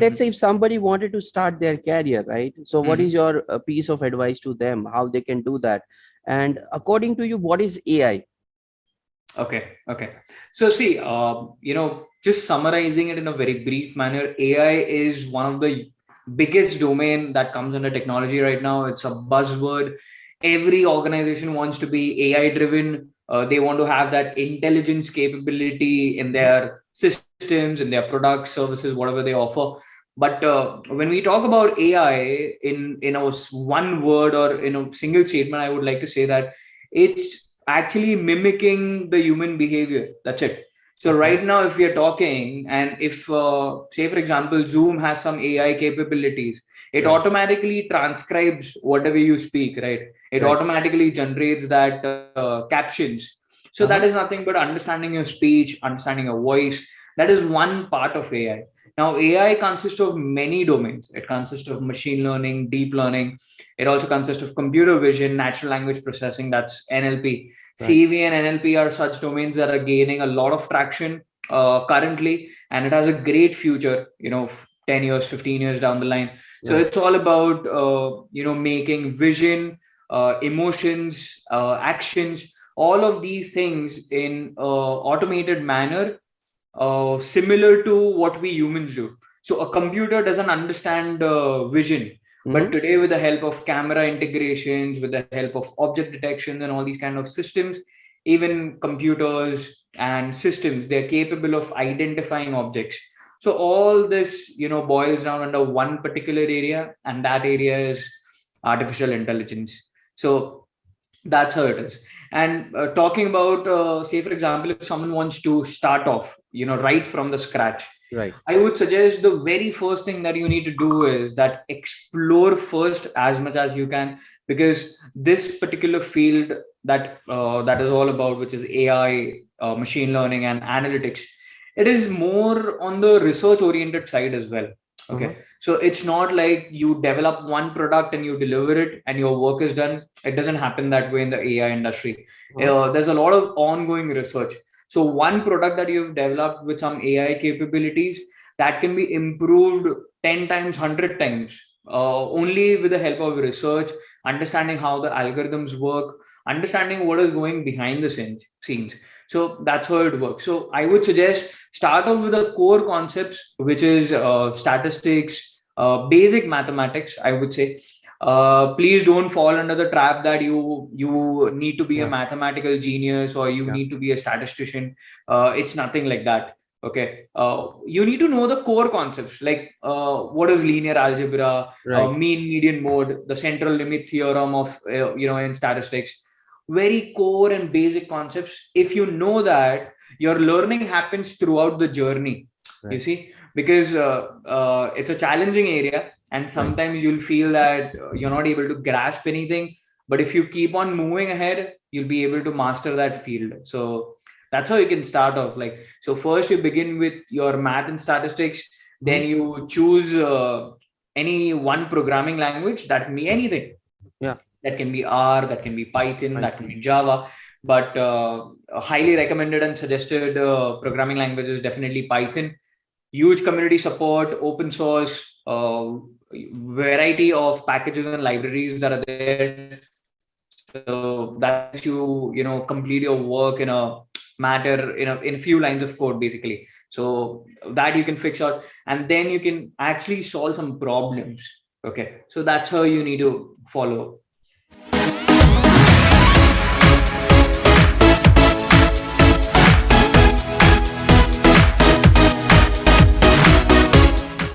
let's say if somebody wanted to start their career right so what Mhm. is your uh, piece of advice to them how they can do that and according to you what is ai Okay, okay. So see, uh, you know, just summarizing it in a very brief manner, AI is one of the biggest domain that comes under technology right now. It's a buzzword. Every organization wants to be AI driven. Uh, they want to have that intelligence capability in their systems, in their products, services, whatever they offer. But uh, when we talk about AI in in a one word or in a single statement, I would like to say that it's actually mimicking the human behavior. That's it. So right now, if we are talking, and if uh, say for example, Zoom has some AI capabilities, it Right. automatically transcribes whatever you speak, right? It Right. automatically generates that uh, captions. So that Uh-huh. is nothing but understanding your speech, understanding your voice. That is one part of AI. Now, AI consists of many domains. It consists of machine learning, deep learning. It also consists of computer vision, natural language processing, that's NLP. Right. CV and NLP are such domains that are gaining a lot of traction uh, currently, and it has a great future, you know, 10 years, 15 years down the line. So Right. it's all about, uh, you know, making vision, uh, emotions, uh, actions, all of these things in uh, automated manner uh, similar to what we humans do. So a computer doesn't understand uh, vision, but Mhm. today with the help of camera integrations, with the help of object detection and all these kind of systems, even computers and systems, they're capable of identifying objects. So all this, you know, boils down under one particular area, and that area is artificial intelligence. So that's how it is. And uh, talking about uh, say for example if someone wants to start off you know right from the scratch right. I would suggest the very first thing that you need to do is that explore first as much as you can because this particular field that uh, that is all about which is ai uh, machine learning and analytics it is more on the research oriented side as well. Okay. Uh-huh. So it's not like you develop one product and you deliver it and your work is done. It doesn't happen that way in the ai industry. Uh, there's a lot of ongoing research. So one product that you've developed with some ai capabilities that can be improved 10 times 100 times uh, only with the help of research understanding how the algorithms work understanding what is going behind the scenes scenes. So that's how it works. So i would suggest start off with the core concepts which is uh, statistics uh, basic mathematics i would say. Uh, please don't fall under the trap that you you need to be a mathematical genius or you Yeah. need to be a statistician. Uh, it's nothing like that okay? Uh, you need to know the core concepts like uh, what is linear algebra uh, right. mean median mode the central limit theorem of uh, you know in statistics. Very core and basic concepts. If you know that your learning happens throughout the journey you Right. see because uh, uh, it's a challenging area and sometimes you'll feel that uh, you're not able to grasp anything but if you keep on moving ahead you'll be able to master that field. So that's how you can start off like so first you begin with your math and statistics then you choose uh, any one programming language that can be anything. Yeah. that can be r that can be python that can be java but uh, highly recommended and suggested uh, programming language is definitely python huge community support open source uh, variety of packages and libraries that are there. So that you you know complete your work in a matter in a in a few lines of code basically. So that you can fix out and then you can actually solve some problems okay? So that's how you need to follow